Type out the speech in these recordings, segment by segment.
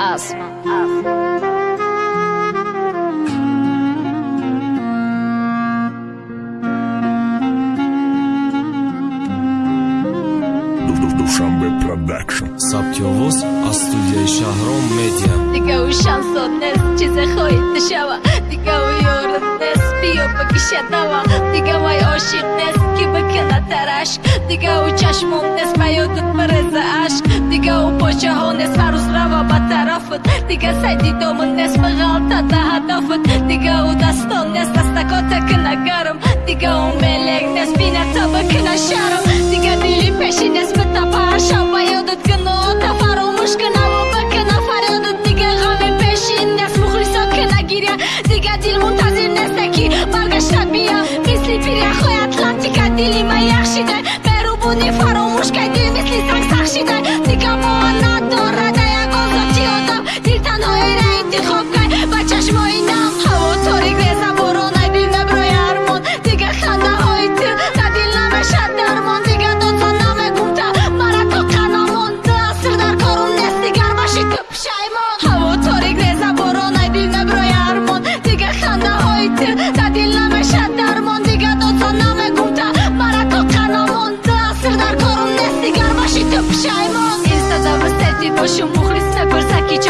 asma. Dushanbe Production. Саптёвоз аз студияи Шаҳром медиа. Дигаву шансот нест, чизе хоҳид дашава. Дигаву ёрид нест, биё бакишадава. Дигавай ошиқ нест, ки бакана тараш. Дигаву чашмом нест, ба ёдат бареза Diga sedi domën nes më gallë të të hadofët Diga u da ston nes të stako të këna gërëm Diga u me lek nes pina të bë këna sharëm Diga bili peshi nes më të pa shapa Jo dhe të këno të faru më shkëna më bë këna farë Dhe diga gëme peshi nes më khriso këna girja Diga dil mund të zirë nes të ki Marga shtatë bia Misli pirja khoj atlantika dili ma jakshi dhe Peru bu një farë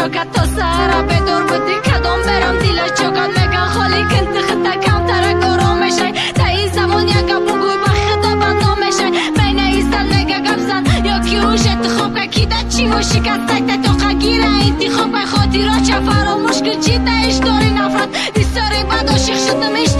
напурса ки чокат то сара бедор буди кадом берам дила чокат меган холи кинти хита камтара гором мешай та ин замон як гап бугӯй ба хида бандом мешай байна истан мега гапзан ёки уш интихоб кай ки да чӣ ва шикастай та тоқа гира интихоб кай хотироча фаромӯш кун чи да иш дори нафрат дистори бад ошиқ шудам иш ба дил